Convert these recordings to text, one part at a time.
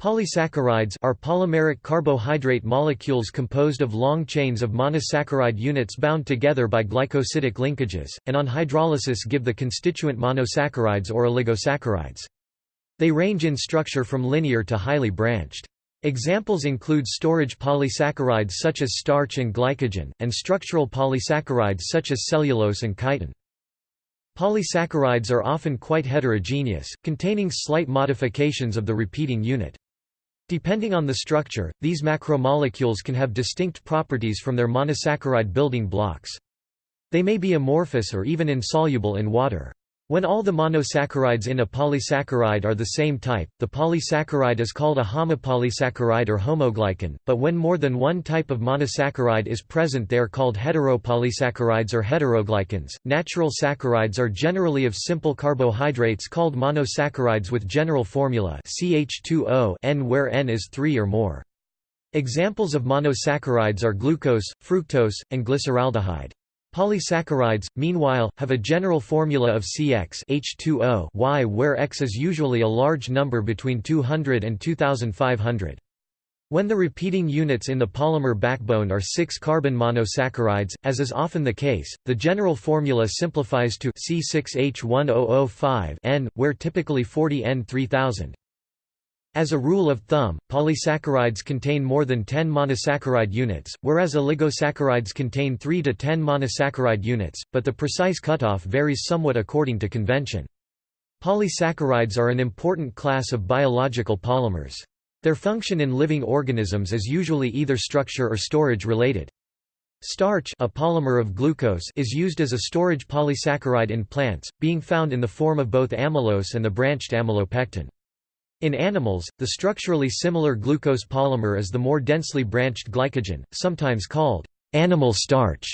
Polysaccharides are polymeric carbohydrate molecules composed of long chains of monosaccharide units bound together by glycosidic linkages, and on hydrolysis give the constituent monosaccharides or oligosaccharides. They range in structure from linear to highly branched. Examples include storage polysaccharides such as starch and glycogen, and structural polysaccharides such as cellulose and chitin. Polysaccharides are often quite heterogeneous, containing slight modifications of the repeating unit. Depending on the structure, these macromolecules can have distinct properties from their monosaccharide building blocks. They may be amorphous or even insoluble in water. When all the monosaccharides in a polysaccharide are the same type, the polysaccharide is called a homopolysaccharide or homoglycan, but when more than one type of monosaccharide is present they are called heteropolysaccharides or heteroglycans. Natural saccharides are generally of simple carbohydrates called monosaccharides with general formula CH2O N where N is 3 or more. Examples of monosaccharides are glucose, fructose, and glyceraldehyde. Polysaccharides, meanwhile, have a general formula of CX H2O Y where X is usually a large number between 200 and 2500. When the repeating units in the polymer backbone are 6-carbon monosaccharides, as is often the case, the general formula simplifies to C6H10O5 N, where typically 40 N 3000. As a rule of thumb, polysaccharides contain more than 10 monosaccharide units, whereas oligosaccharides contain 3 to 10 monosaccharide units, but the precise cutoff varies somewhat according to convention. Polysaccharides are an important class of biological polymers. Their function in living organisms is usually either structure or storage related. Starch a polymer of glucose is used as a storage polysaccharide in plants, being found in the form of both amylose and the branched amylopectin. In animals, the structurally similar glucose polymer is the more densely branched glycogen, sometimes called animal starch.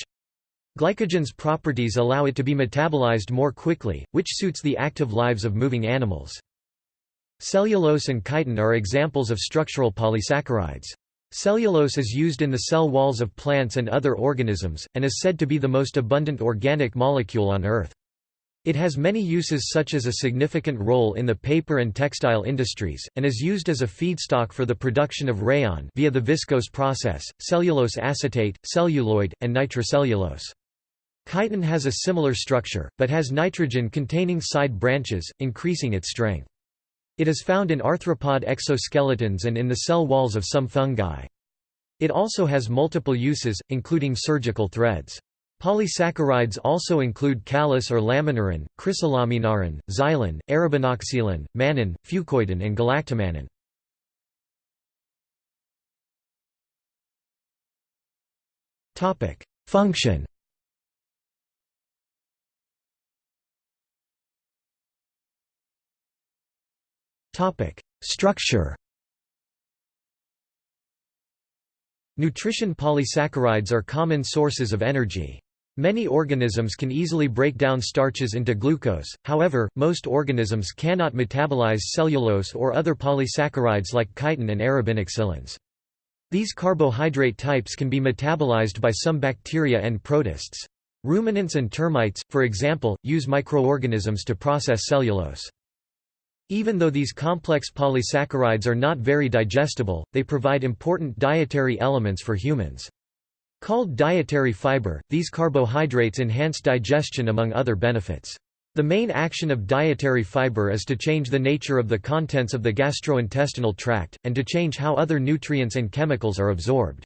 Glycogen's properties allow it to be metabolized more quickly, which suits the active lives of moving animals. Cellulose and chitin are examples of structural polysaccharides. Cellulose is used in the cell walls of plants and other organisms, and is said to be the most abundant organic molecule on Earth. It has many uses such as a significant role in the paper and textile industries, and is used as a feedstock for the production of rayon via the viscose process, cellulose acetate, celluloid, and nitrocellulose. Chitin has a similar structure, but has nitrogen-containing side branches, increasing its strength. It is found in arthropod exoskeletons and in the cell walls of some fungi. It also has multiple uses, including surgical threads. Polysaccharides also include callose or laminarin, chrysolaminarin, xylan, arabinoxylan, mannan, fucoidan and galactomannan. Function. Structure. Nutrition polysaccharides are common sources of energy. Many organisms can easily break down starches into glucose, however, most organisms cannot metabolize cellulose or other polysaccharides like chitin and arabinoxylans. These carbohydrate types can be metabolized by some bacteria and protists. Ruminants and termites, for example, use microorganisms to process cellulose. Even though these complex polysaccharides are not very digestible, they provide important dietary elements for humans. Called dietary fiber, these carbohydrates enhance digestion among other benefits. The main action of dietary fiber is to change the nature of the contents of the gastrointestinal tract, and to change how other nutrients and chemicals are absorbed.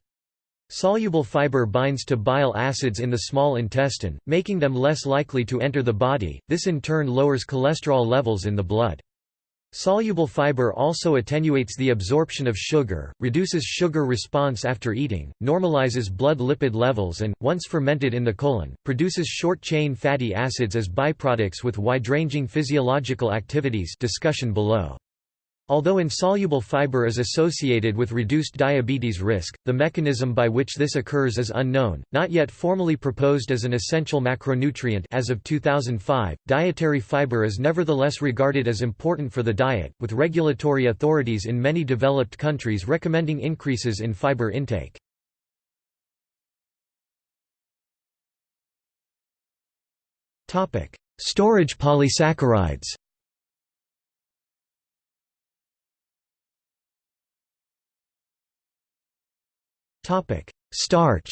Soluble fiber binds to bile acids in the small intestine, making them less likely to enter the body, this in turn lowers cholesterol levels in the blood. Soluble fiber also attenuates the absorption of sugar, reduces sugar response after eating, normalizes blood lipid levels and, once fermented in the colon, produces short-chain fatty acids as byproducts with wide-ranging physiological activities discussion below. Although insoluble fiber is associated with reduced diabetes risk, the mechanism by which this occurs is unknown, not yet formally proposed as an essential macronutrient as of 2005. Dietary fiber is nevertheless regarded as important for the diet, with regulatory authorities in many developed countries recommending increases in fiber intake. Topic: Storage polysaccharides. Starch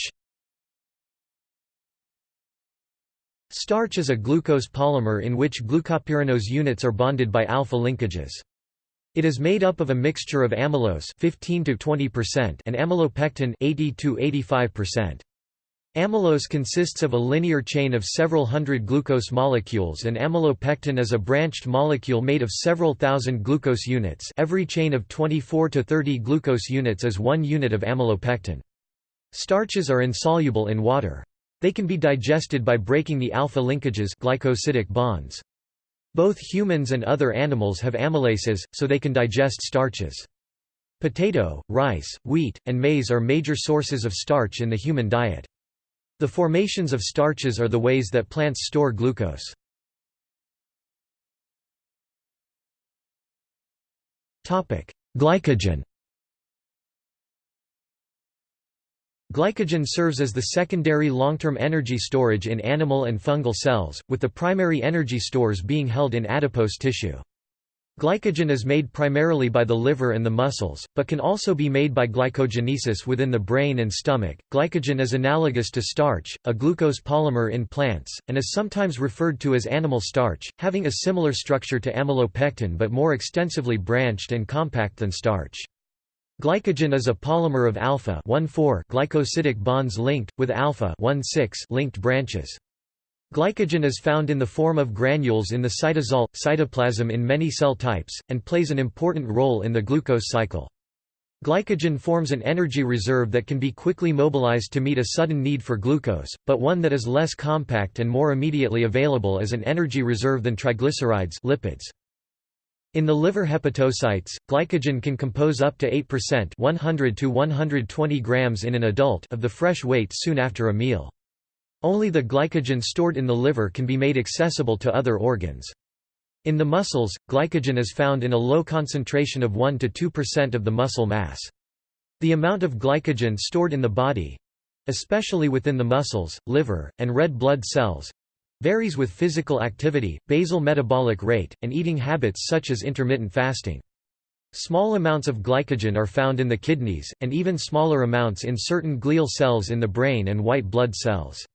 Starch is a glucose polymer in which glucopyranose units are bonded by alpha linkages. It is made up of a mixture of amylose 15 to 20% and amylopectin 80 to 85%. Amylose consists of a linear chain of several hundred glucose molecules and amylopectin is a branched molecule made of several thousand glucose units every chain of 24 to 30 glucose units is one unit of amylopectin. Starches are insoluble in water. They can be digested by breaking the alpha linkages glycosidic bonds. Both humans and other animals have amylases, so they can digest starches. Potato, rice, wheat, and maize are major sources of starch in the human diet. The formations of starches are the ways that plants store glucose. Glycogen Glycogen serves as the secondary long-term energy storage in animal and fungal cells, with the primary energy stores being held in adipose tissue. Glycogen is made primarily by the liver and the muscles, but can also be made by glycogenesis within the brain and stomach. Glycogen is analogous to starch, a glucose polymer in plants, and is sometimes referred to as animal starch, having a similar structure to amylopectin but more extensively branched and compact than starch. Glycogen is a polymer of alpha glycosidic bonds linked, with alpha linked branches. Glycogen is found in the form of granules in the cytosol, cytoplasm in many cell types, and plays an important role in the glucose cycle. Glycogen forms an energy reserve that can be quickly mobilized to meet a sudden need for glucose, but one that is less compact and more immediately available as an energy reserve than triglycerides lipids. In the liver hepatocytes, glycogen can compose up to 8% 100 to 120 grams in an adult of the fresh weight soon after a meal. Only the glycogen stored in the liver can be made accessible to other organs. In the muscles, glycogen is found in a low concentration of 1 to 2% of the muscle mass. The amount of glycogen stored in the body—especially within the muscles, liver, and red blood cells, Varies with physical activity, basal metabolic rate, and eating habits such as intermittent fasting. Small amounts of glycogen are found in the kidneys, and even smaller amounts in certain glial cells in the brain and white blood cells.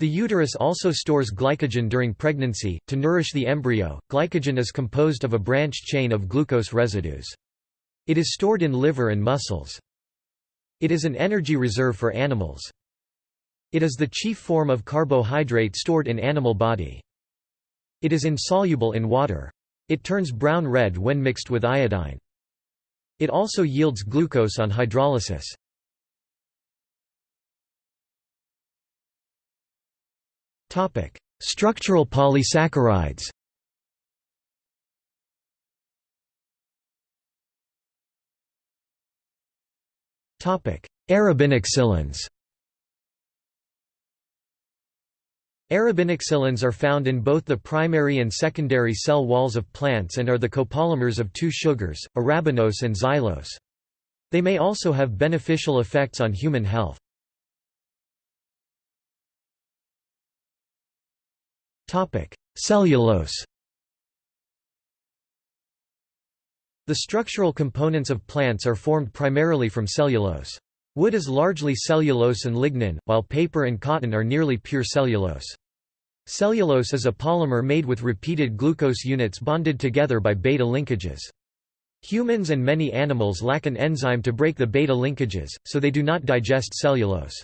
The uterus also stores glycogen during pregnancy. To nourish the embryo, glycogen is composed of a branched chain of glucose residues. It is stored in liver and muscles. It is an energy reserve for animals. It is the chief form of carbohydrate stored in animal body. It is insoluble in water. It turns brown-red when mixed with iodine. It also yields glucose on hydrolysis. Structural polysaccharides Topic: Arabinoxylans Arabinoxylans are found in both the primary and secondary cell walls of plants and are the copolymers of two sugars, arabinose and xylose. They may also have beneficial effects on human health. Cellulose The structural components of plants are formed primarily from cellulose. Wood is largely cellulose and lignin, while paper and cotton are nearly pure cellulose. Cellulose is a polymer made with repeated glucose units bonded together by beta linkages. Humans and many animals lack an enzyme to break the beta linkages, so they do not digest cellulose.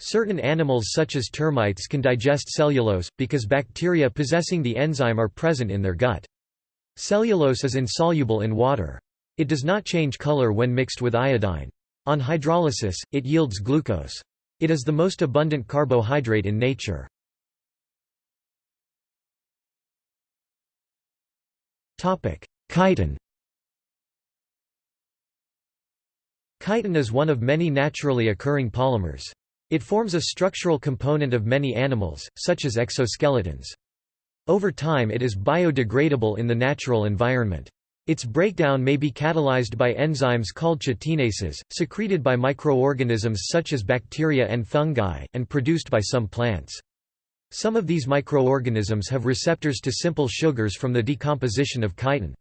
Certain animals such as termites can digest cellulose, because bacteria possessing the enzyme are present in their gut. Cellulose is insoluble in water. It does not change color when mixed with iodine. On hydrolysis, it yields glucose. It is the most abundant carbohydrate in nature. Chitin Chitin is one of many naturally occurring polymers. It forms a structural component of many animals, such as exoskeletons. Over time it is biodegradable in the natural environment. Its breakdown may be catalyzed by enzymes called chitinases, secreted by microorganisms such as bacteria and fungi, and produced by some plants. Some of these microorganisms have receptors to simple sugars from the decomposition of chitin.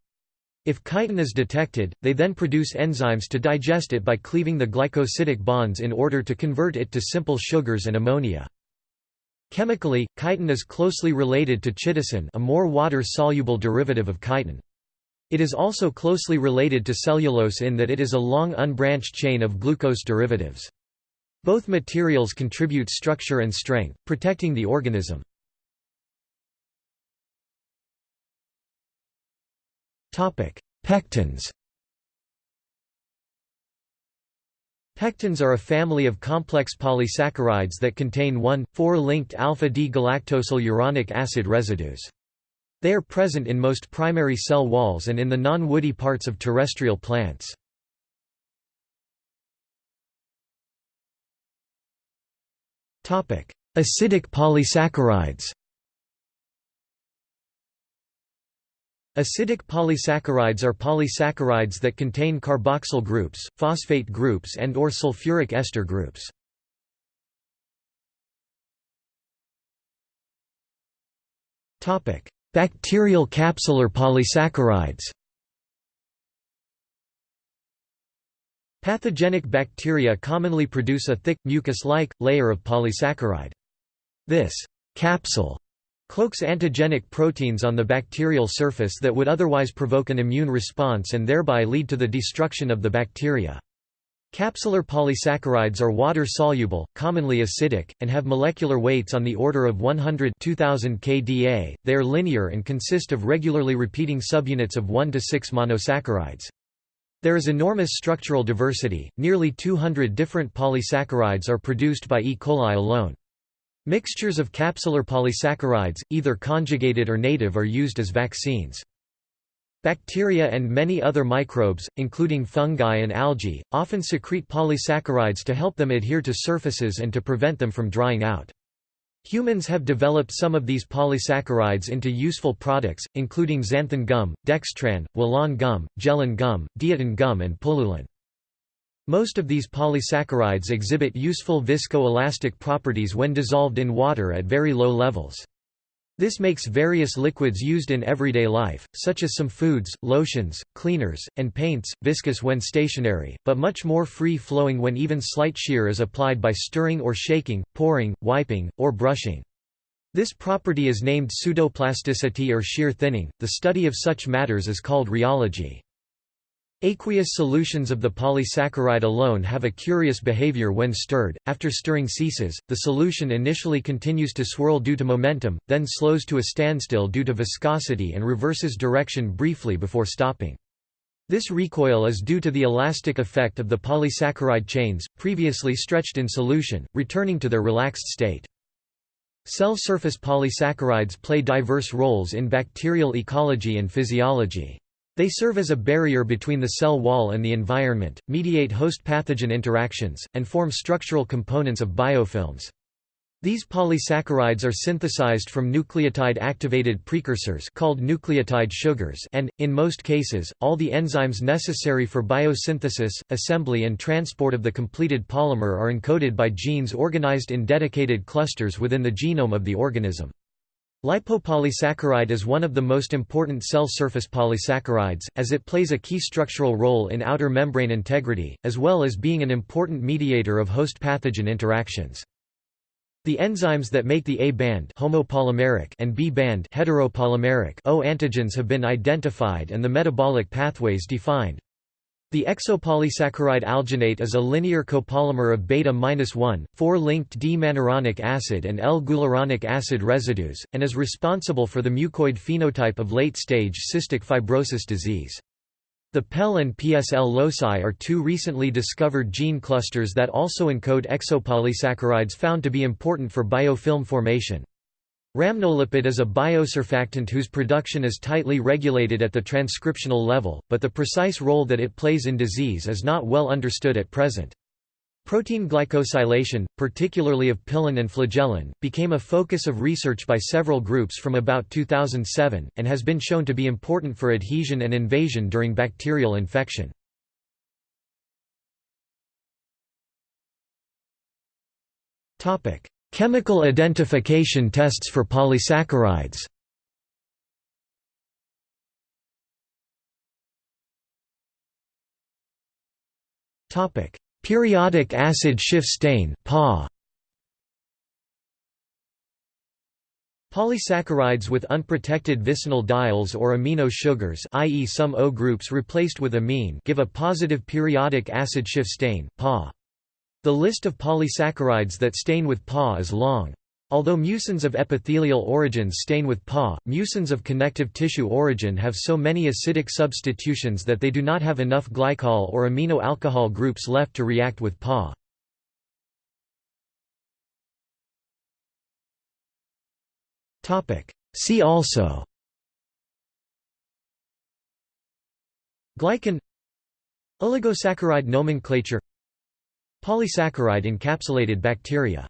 If chitin is detected, they then produce enzymes to digest it by cleaving the glycosidic bonds in order to convert it to simple sugars and ammonia. Chemically, chitin is closely related to chitosan a more water-soluble derivative of chitin. It is also closely related to cellulose in that it is a long unbranched chain of glucose derivatives. Both materials contribute structure and strength, protecting the organism. Pectins Pectins are a family of complex polysaccharides that contain 1,4-linked alpha-D-galactosyl uronic acid residues. They are present in most primary cell walls and in the non-woody parts of terrestrial plants. Acidic polysaccharides Acidic polysaccharides are polysaccharides that contain carboxyl groups, phosphate groups and or sulfuric ester groups. Bacterial capsular polysaccharides Pathogenic bacteria commonly produce a thick, mucus-like, layer of polysaccharide. This capsule cloaks antigenic proteins on the bacterial surface that would otherwise provoke an immune response and thereby lead to the destruction of the bacteria. Capsular polysaccharides are water-soluble, commonly acidic, and have molecular weights on the order of 100 2000 kDa. They are linear and consist of regularly repeating subunits of 1 to 6 monosaccharides. There is enormous structural diversity, nearly 200 different polysaccharides are produced by E. coli alone. Mixtures of capsular polysaccharides, either conjugated or native are used as vaccines. Bacteria and many other microbes, including fungi and algae, often secrete polysaccharides to help them adhere to surfaces and to prevent them from drying out. Humans have developed some of these polysaccharides into useful products, including xanthan gum, dextran, welan gum, gellan gum, diutan gum and pullulan. Most of these polysaccharides exhibit useful viscoelastic properties when dissolved in water at very low levels. This makes various liquids used in everyday life, such as some foods, lotions, cleaners, and paints, viscous when stationary, but much more free-flowing when even slight shear is applied by stirring or shaking, pouring, wiping, or brushing. This property is named pseudoplasticity or shear thinning. The study of such matters is called rheology. Aqueous solutions of the polysaccharide alone have a curious behavior when stirred. After stirring ceases, the solution initially continues to swirl due to momentum, then slows to a standstill due to viscosity and reverses direction briefly before stopping. This recoil is due to the elastic effect of the polysaccharide chains, previously stretched in solution, returning to their relaxed state. Cell surface polysaccharides play diverse roles in bacterial ecology and physiology. They serve as a barrier between the cell wall and the environment, mediate host-pathogen interactions, and form structural components of biofilms. These polysaccharides are synthesized from nucleotide-activated precursors called nucleotide sugars and, in most cases, all the enzymes necessary for biosynthesis, assembly and transport of the completed polymer are encoded by genes organized in dedicated clusters within the genome of the organism. Lipopolysaccharide is one of the most important cell surface polysaccharides, as it plays a key structural role in outer membrane integrity, as well as being an important mediator of host pathogen interactions. The enzymes that make the A-band homopolymeric and B-band heteropolymeric O antigens have been identified and the metabolic pathways defined. The exopolysaccharide alginate is a linear copolymer of beta-1, 4-linked D-mannuronic acid and L-guluronic acid residues, and is responsible for the mucoid phenotype of late-stage cystic fibrosis disease. The PEL and PSL loci are two recently discovered gene clusters that also encode exopolysaccharides found to be important for biofilm formation. Rhamnolipid is a biosurfactant whose production is tightly regulated at the transcriptional level, but the precise role that it plays in disease is not well understood at present. Protein glycosylation, particularly of pilin and flagellin, became a focus of research by several groups from about 2007, and has been shown to be important for adhesion and invasion during bacterial infection. Chemical identification tests for polysaccharides Periodic acid Schiff stain Polysaccharides with unprotected vicinal diols or amino sugars i.e. some O groups replaced with amine give a positive periodic acid Schiff stain PA. The list of polysaccharides that stain with PA is long. Although mucins of epithelial origins stain with PA, mucins of connective tissue origin have so many acidic substitutions that they do not have enough glycol or amino alcohol groups left to react with PA. See also Glycan Oligosaccharide nomenclature Polysaccharide encapsulated bacteria